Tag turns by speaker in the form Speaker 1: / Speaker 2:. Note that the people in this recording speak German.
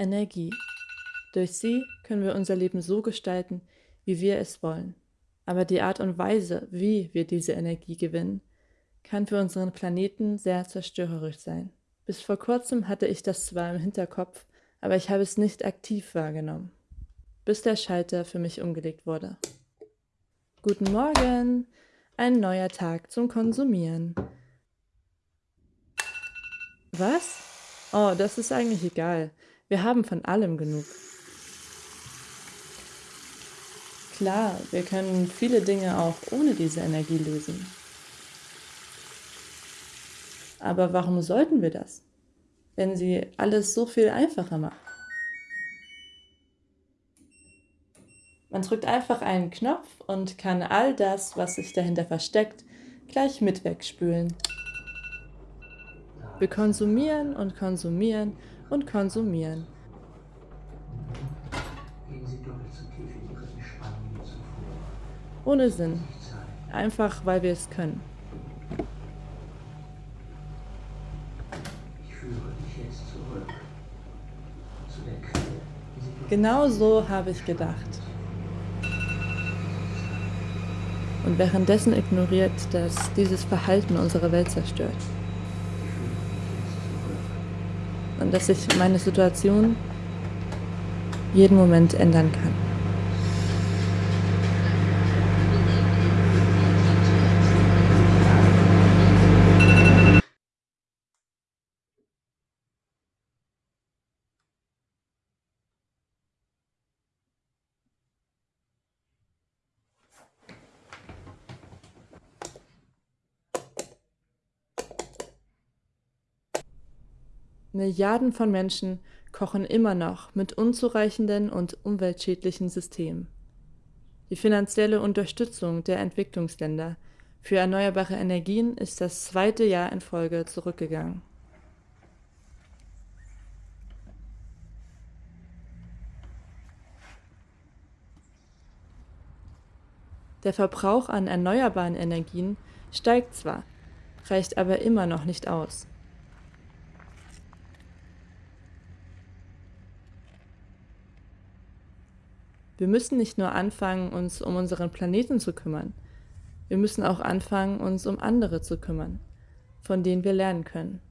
Speaker 1: Energie. Durch sie können wir unser Leben so gestalten, wie wir es wollen. Aber die Art und Weise, wie wir diese Energie gewinnen, kann für unseren Planeten sehr zerstörerisch sein. Bis vor kurzem hatte ich das zwar im Hinterkopf, aber ich habe es nicht aktiv wahrgenommen, bis der Schalter für mich umgelegt wurde. Guten Morgen! Ein neuer Tag zum Konsumieren. Was? Oh, das ist eigentlich egal. Wir haben von allem genug. Klar, wir können viele Dinge auch ohne diese Energie lösen. Aber warum sollten wir das, wenn sie alles so viel einfacher macht? Man drückt einfach einen Knopf und kann all das, was sich dahinter versteckt, gleich mit wegspülen. Wir konsumieren und konsumieren und konsumieren. Ohne Sinn. Einfach weil wir es können. Genau so habe ich gedacht. Und währenddessen ignoriert, dass dieses Verhalten unsere Welt zerstört und dass sich meine Situation jeden Moment ändern kann. Milliarden von Menschen kochen immer noch mit unzureichenden und umweltschädlichen Systemen. Die finanzielle Unterstützung der Entwicklungsländer für erneuerbare Energien ist das zweite Jahr in Folge zurückgegangen. Der Verbrauch an erneuerbaren Energien steigt zwar, reicht aber immer noch nicht aus. Wir müssen nicht nur anfangen, uns um unseren Planeten zu kümmern. Wir müssen auch anfangen, uns um andere zu kümmern, von denen wir lernen können.